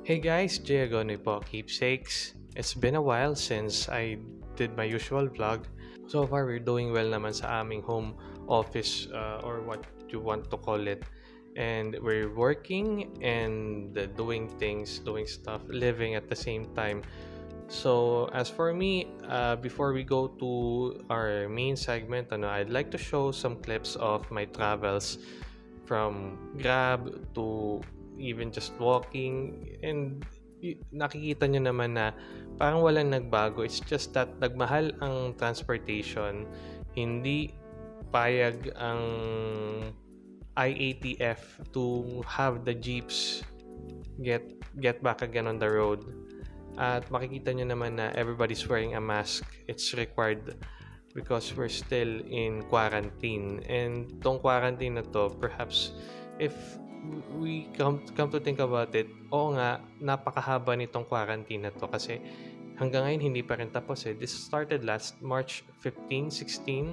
Hey guys, Jay Agonoy po, keepsakes. It's been a while since I did my usual vlog. So far, we're doing well naman sa aming home office uh, or what you want to call it. And we're working and doing things, doing stuff, living at the same time. So as for me, uh, before we go to our main segment, ano, I'd like to show some clips of my travels from Grab to even just walking and nakikita nyo naman na parang walang nagbago. It's just that nagmahal ang transportation. Hindi payag ang IATF to have the jeeps get get back again on the road. At makikita nyo naman na everybody's wearing a mask. It's required because we're still in quarantine. And tong quarantine na to, perhaps if we come, come to think about it, oo nga, napakahaba nitong quarantine na to kasi hanggang ngayon hindi pa rin tapos eh. This started last March 15, 16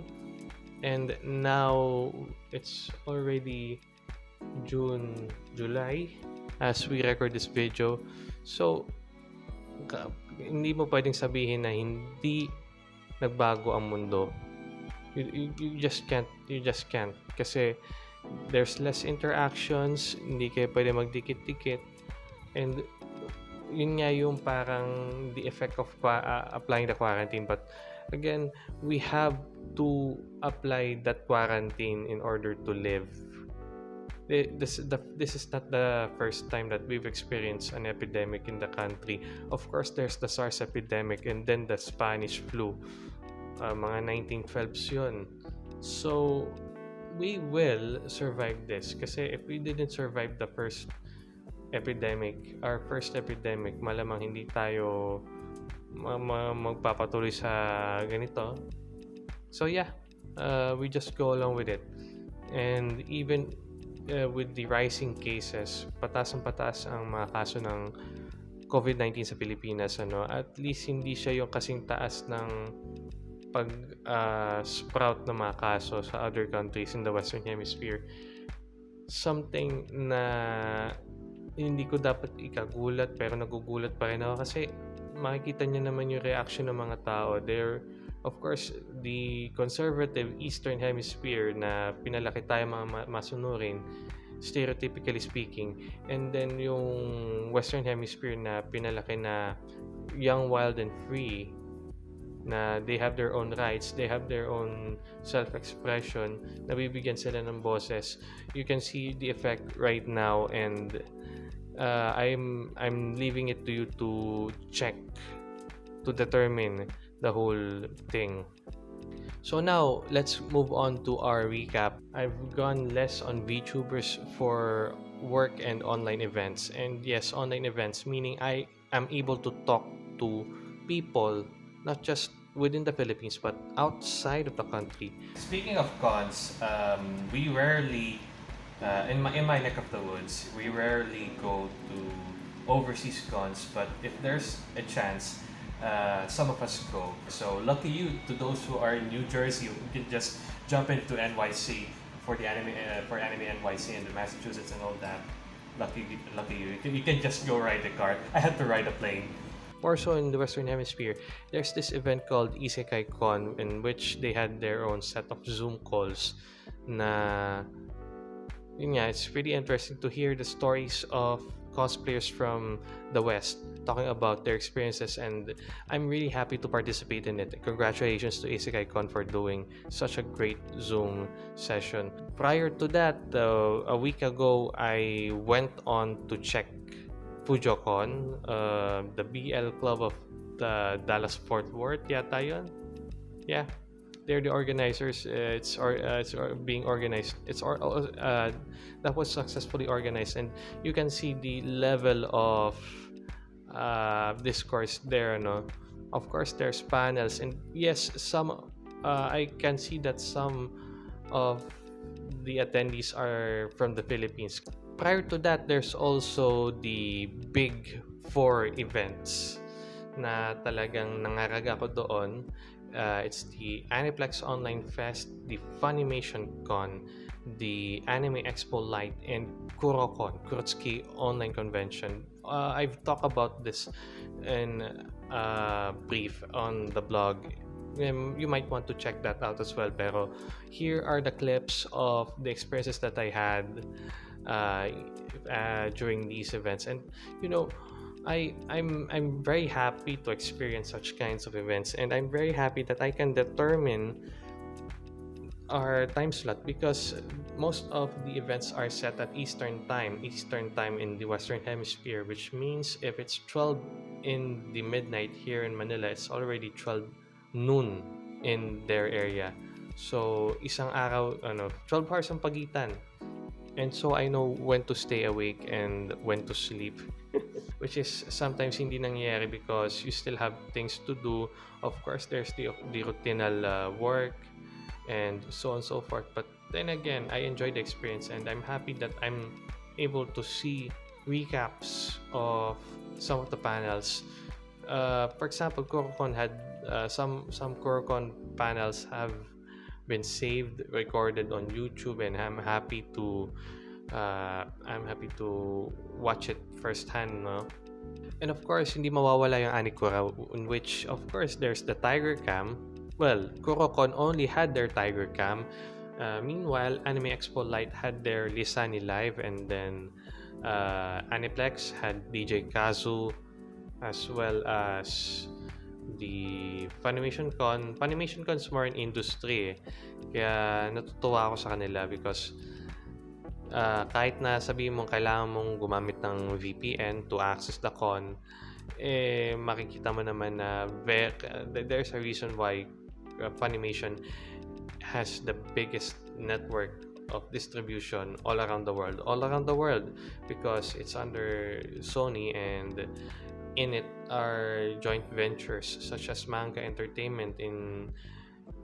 and now it's already June, July as we record this video. So, hindi mo pwedeng sabihin na hindi nagbago ang mundo. You, you, you just can't, you just can't. Kasi there's less interactions, hindi kayo pwede magdikit-dikit. And yun nga yung parang the effect of uh, applying the quarantine. But again, we have to apply that quarantine in order to live. Th- This, the, this is not the first time that we've experienced an epidemic in the country. Of course, there's the SARS epidemic and then the Spanish flu. Uh, mga 1912s yun. So, we will survive this. Kasi if we didn't survive the first epidemic, our first epidemic, malamang hindi tayo ma- ma- magpapatuloy sa ganito. So yeah, uh, we just go along with it. And even uh, with the rising cases, pataas ang pataas ang mga kaso ng COVID-19 sa Pilipinas. Ano? At least hindi siya yung kasing taas ng pag uh, sprout ng mga kaso sa other countries in the Western Hemisphere. Something na hindi ko dapat ikagulat pero nagugulat pa rin ako kasi makikita niyo naman yung reaction ng mga tao. They're, of course, the conservative Eastern Hemisphere na pinalaki tayo mga ma- masunurin, stereotypically speaking. And then yung Western Hemisphere na pinalaki na young, wild, and free na they have their own rights, they have their own self-expression, nabibigyan sila ng boses. You can see the effect right now and uh, I'm I'm leaving it to you to check to determine the whole thing. So now let's move on to our recap. I've gone less on VTubers for work and online events. And yes, online events meaning I am able to talk to people not just within the Philippines but outside of the country. Speaking of cons, um, we rarely, uh, in my in my neck of the woods, we rarely go to overseas cons. But if there's a chance, uh, some of us go. So lucky you to those who are in New Jersey, you can just jump into NYC for the anime uh, for anime NYC and the Massachusetts and all that. Lucky, lucky you. You can, you can just go ride the car. I had to ride a plane. More so in the Western Hemisphere, there's this event called Isekai Con in which they had their own set of Zoom calls na nga, it's pretty interesting to hear the stories of cosplayers from the West talking about their experiences and I'm really happy to participate in it. Congratulations to Isekai Con for doing such a great Zoom session. Prior to that, uh, a week ago, I went on to check FujoCon, uh, the BL Club of the Dallas Fort Worth yata yun. Yeah, they're the organizers. Uh, it's or uh, it's being organized. It's or uh, that was successfully organized, and you can see the level of uh, discourse there. No, of course there's panels, and yes, some uh, I can see that some of the attendees are from the Philippines. Prior to that, there's also the big four events na talagang nangarag ako doon. Uh, it's the Aniplex Online Fest, the Funimation Con, the Anime Expo Lite and Kurokon, Kurotsuki Online Convention. Uh, I've talked about this in a brief on the blog. Um, you might want to check that out as well. Pero here are the clips of the experiences that I had uh, uh, during these events, and you know, I I'm I'm very happy to experience such kinds of events, and I'm very happy that I can determine our time slot because most of the events are set at Eastern time, Eastern time in the Western Hemisphere, which means if it's 12 in the midnight here in Manila, it's already 12 noon in their area. So, isang araw, ano, 12 hours ang pagitan. And so I know when to stay awake and when to sleep. Which is sometimes hindi nangyayari because you still have things to do. Of course, there's the, the routinal uh, work, and so on and so forth. But then again, I enjoy the experience and I'm happy that I'm able to see recaps of some of the panels. Uh, for example, Kurokon had uh, some some Kurokon panels have been saved, recorded on YouTube, and I'm happy to uh, I'm happy to watch it firsthand. No? And of course, hindi mawawala yung Anikura, in which of course there's the Tiger Cam, well, Kurokon only had their Tiger Cam. Uh, meanwhile, Anime Expo Light had their Lisani Live, and then uh, Aniplex had DJ Kazu, as well as the Funimation Con. Funimation Con is more in industry. Eh. Kaya natutuwa ako sa kanila because uh, kahit na sabihin mong kailangan mong gumamit ng VPN to access the con, eh, makikita mo naman na uh, there's a reason why uh, Funimation has the biggest network of distribution all around the world all around the world because it's under Sony and in it are joint ventures such as Manga Entertainment in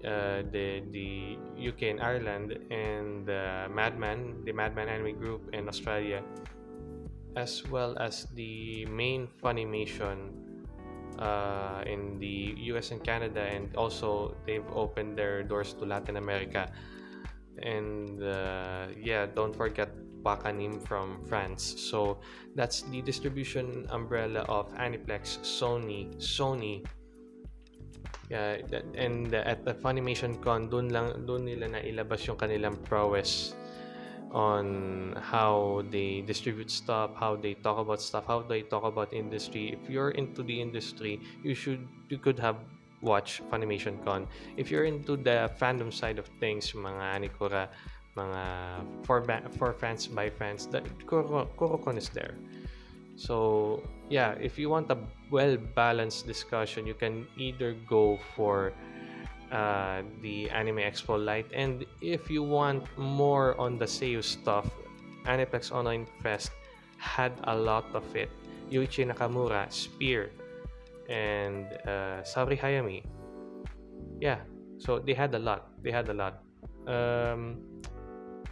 uh, the the UK and Ireland and the Madman the Madman Anime Group in Australia as well as the main Funimation uh, in the US and Canada, and also they've opened their doors to Latin America. And uh, yeah, don't forget Wakanim from France. So that's the distribution umbrella of Aniplex, Sony, Sony. Yeah, and at the Funimation Con, dun lang dun nila na ilabas yung kanilang prowess on how they distribute stuff, how they talk about stuff, how they talk about industry. If you're into the industry, you should you could have watched Funimation Con. If you're into the fandom side of things, mga Anikura, mga for for fans by fans, that Kurokon is there. So yeah, if you want a well balanced discussion, you can either go for uh, the Anime Expo Lite. And if you want more on the Seiyu stuff, Aniplex Online Fest had a lot of it. Yuichi Nakamura, Spear, and uh, Saori Hayami. Yeah, so they had a lot. They had a lot. Um,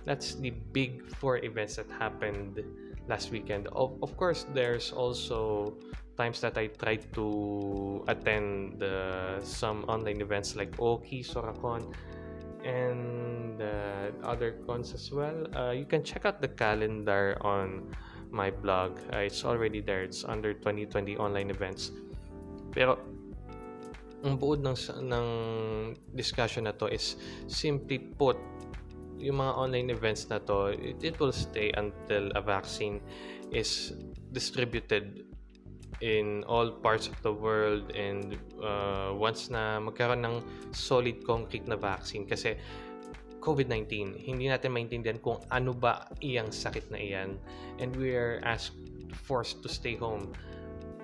that's the big four events that happened last weekend. Of, of course, there's also times that I tried to attend uh, some online events like Oki, Soracon, and uh, other cons as well. Uh, you can check out the calendar on my blog. Uh, it's already there. It's under 2020 online events. Pero ang buod ng, ng discussion na to is simply put yung mga online events na to, it, it will stay until a vaccine is distributed in all parts of the world and uh, once na magkaroon ng solid concrete na vaccine. Kasi COVID-19, hindi natin maintindihan kung ano ba iyang sakit na iyan. And we are asked forced to stay home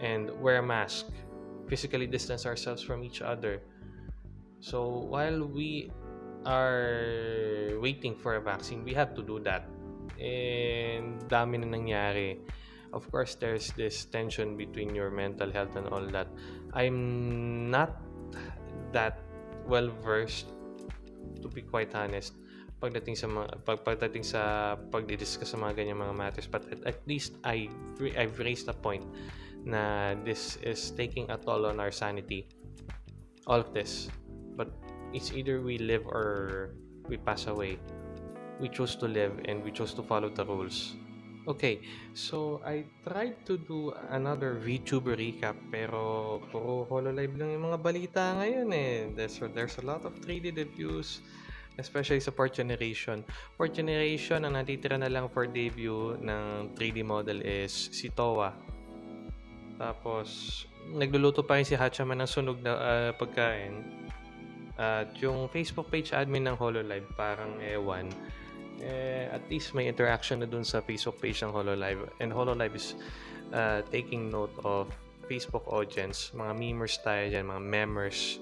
and wear a mask. Physically distance ourselves from each other. So while we are waiting for a vaccine. We have to do that. And dami na nangyari. Of course there's this tension between your mental health and all that. I'm not that well versed to be quite honest pagdating sa mga pag, pagdating sa pagdi-discuss sa mga ganyan mga matters. But at, at least I I've raised a point na this is taking a toll on our sanity. All of this. But it's either we live or we pass away we chose to live and we chose to follow the rules. Okay, so I tried to do another VTuber recap pero puro HoloLive lang yung mga balita ngayon eh. There's, there's a lot of 3D reviews, especially sa fourth generation. Fourth generation, ang natitira na lang for debut ng 3D model is si Towa. Tapos, nagluluto pa rin si Hachaman ng sunog na ah, pagkain. At yung Facebook page admin ng HoloLive, parang ewan. Eh, at least may interaction na dun sa Facebook page ng HoloLive. And HoloLive is uh, taking note of Facebook audience, mga memers tayo dyan, mga memers.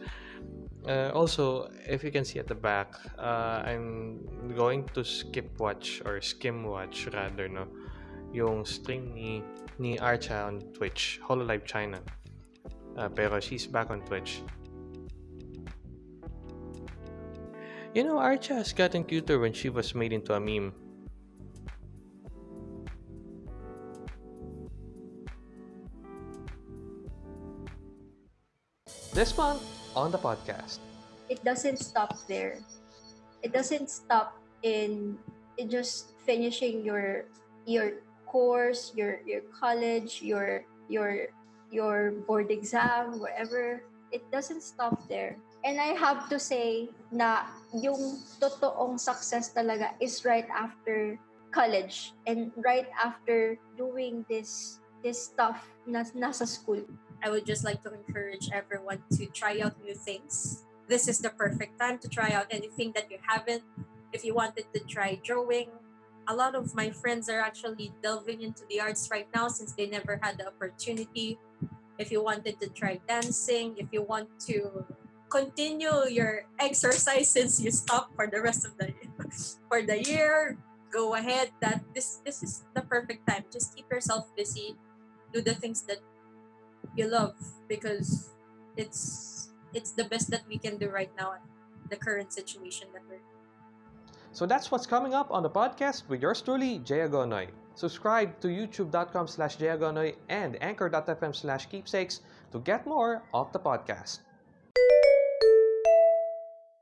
Uh, also, if you can see at the back, uh, I'm going to skip watch or skim watch rather, no? Yung stream ni, ni Archa on Twitch, HoloLive China. Uh, pero she's back on Twitch. You know, Archa has gotten cuter when she was made into a meme. This month on the podcast. it doesn't stop there. It doesn't stop in, in just finishing your your course, your your college, your your your board exam, whatever. It doesn't stop there. And I have to say na yung totoong success talaga is right after college and right after doing this this stuff na nasa school. I would just like to encourage everyone to try out new things. This is the perfect time to try out anything that you haven't. If you wanted to try drawing, a lot of my friends are actually delving into the arts right now since they never had the opportunity. If you wanted to try dancing, if you want to continue your exercise since you stopped for the rest of the for the year, go ahead. That this this is the perfect time. Just keep yourself busy. Do the things that you love because it's it's the best that we can do right now in the current situation that we're in. So that's what's coming up on the podcast with yours truly, Jay Agonoy. Subscribe to youtube.com slash jayagonoy and anchor.fm slash keepsakes to get more of the podcast.